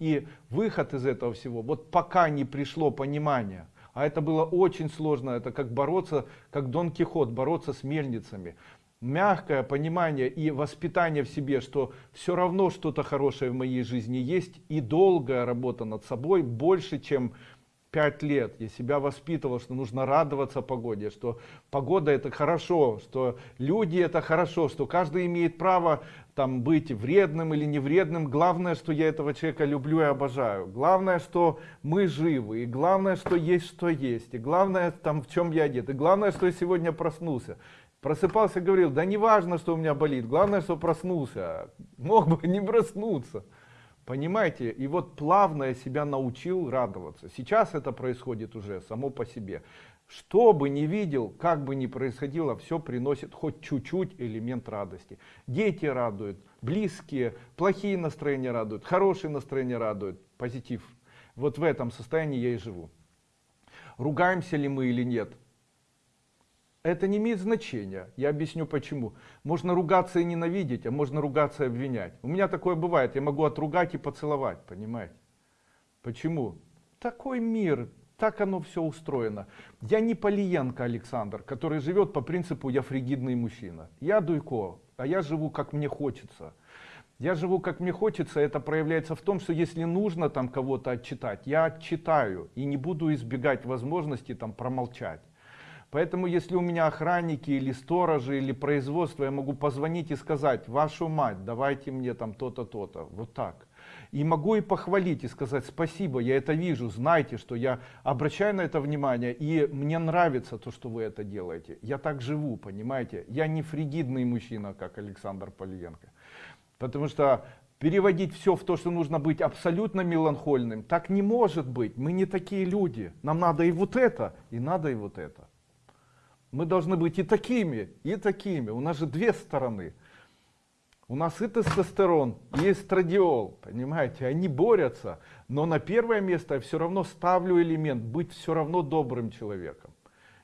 и выход из этого всего, вот пока не пришло понимание, а это было очень сложно, это как бороться, как Дон Кихот, бороться с мельницами. Мягкое понимание и воспитание в себе, что все равно что-то хорошее в моей жизни есть, и долгая работа над собой больше, чем пять лет я себя воспитывал, что нужно радоваться погоде, что погода это хорошо, что люди это хорошо, что каждый имеет право там быть вредным или не вредным. Главное, что я этого человека люблю и обожаю. Главное, что мы живы. И главное, что есть, что есть. И главное, там в чем я одет. И главное, что я сегодня проснулся. Просыпался, говорил, да не важно, что у меня болит. Главное, что проснулся. Мог бы не проснуться. Понимаете? И вот плавно я себя научил радоваться. Сейчас это происходит уже само по себе. Что бы ни видел, как бы ни происходило, все приносит хоть чуть-чуть элемент радости. Дети радуют, близкие, плохие настроения радуют, хорошие настроения радуют, позитив. Вот в этом состоянии я и живу. Ругаемся ли мы или нет? Это не имеет значения. Я объясню почему. Можно ругаться и ненавидеть, а можно ругаться и обвинять. У меня такое бывает. Я могу отругать и поцеловать, понимаете? Почему? Такой мир, так оно все устроено. Я не Полиенко Александр, который живет по принципу «я фригидный мужчина». Я Дуйко, а я живу как мне хочется. Я живу как мне хочется, это проявляется в том, что если нужно там кого-то отчитать, я отчитаю и не буду избегать возможности там промолчать. Поэтому, если у меня охранники или сторожи или производство, я могу позвонить и сказать, вашу мать, давайте мне там то-то, то-то, вот так. И могу и похвалить и сказать спасибо, я это вижу, знайте, что я обращаю на это внимание, и мне нравится то, что вы это делаете. Я так живу, понимаете? Я не фригидный мужчина, как Александр Полиенко. Потому что переводить все в то, что нужно быть абсолютно меланхольным, так не может быть. Мы не такие люди. Нам надо и вот это, и надо и вот это. Мы должны быть и такими, и такими. У нас же две стороны. У нас и тестостерон, и эстрадиол, понимаете, они борются, но на первое место я все равно ставлю элемент быть все равно добрым человеком.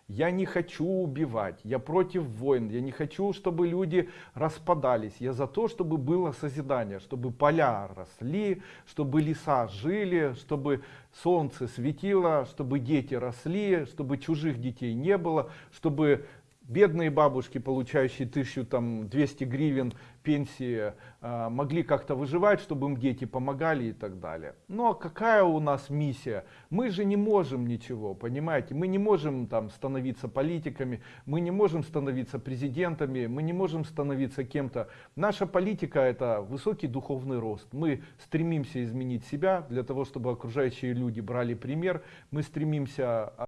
Я не хочу убивать, я против войн, я не хочу, чтобы люди распадались. Я за то, чтобы было созидание, чтобы поля росли, чтобы леса жили, чтобы солнце светило, чтобы дети росли, чтобы чужих детей не было, чтобы бедные бабушки, получающие 1200 гривен пенсии, а, могли как-то выживать, чтобы им дети помогали и так далее. Но какая у нас миссия? Мы же не можем ничего, понимаете? Мы не можем там становиться политиками, мы не можем становиться президентами, мы не можем становиться кем-то. Наша политика это высокий духовный рост. Мы стремимся изменить себя для того, чтобы окружающие люди брали пример. Мы стремимся